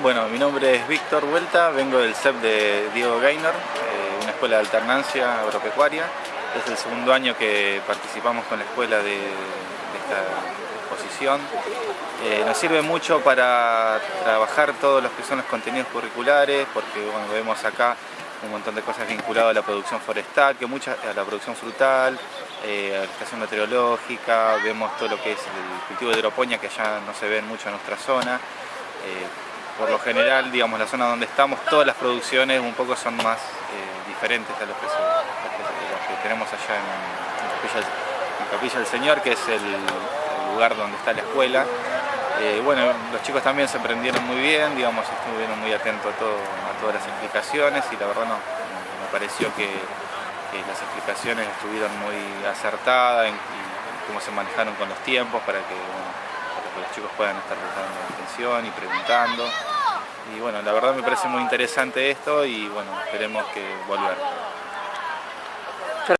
Bueno, mi nombre es Víctor Vuelta, vengo del CEP de Diego Gaynor, eh, una escuela de alternancia agropecuaria. Es el segundo año que participamos con la escuela de, esta exposición. Eh, nos sirve mucho para trabajar todos los que son los contenidos curriculares, porque vemos acá un montón de cosas vinculadas a la producción forestal, que mucha, a la producción frutal, eh, a la estación meteorológica, vemos todo lo que es el cultivo de hidroponía que ya no se ve mucho en nuestra zona por lo general, digamos, la zona donde estamos, todas las producciones un poco son más eh, diferentes a los que, tenemos allá en, Capilla, del Señor, que es el, lugar donde está la escuela. Eh, bueno, los chicos también se aprendieron muy bien, digamos, estuvieron muy atentos a, todas las explicaciones y la verdad no, me pareció que, las explicaciones estuvieron muy acertadas en, cómo se manejaron con los tiempos para los chicos puedan estar prestando atención y preguntando. Y bueno, la verdad me parece muy interesante esto y bueno, esperemos que volver.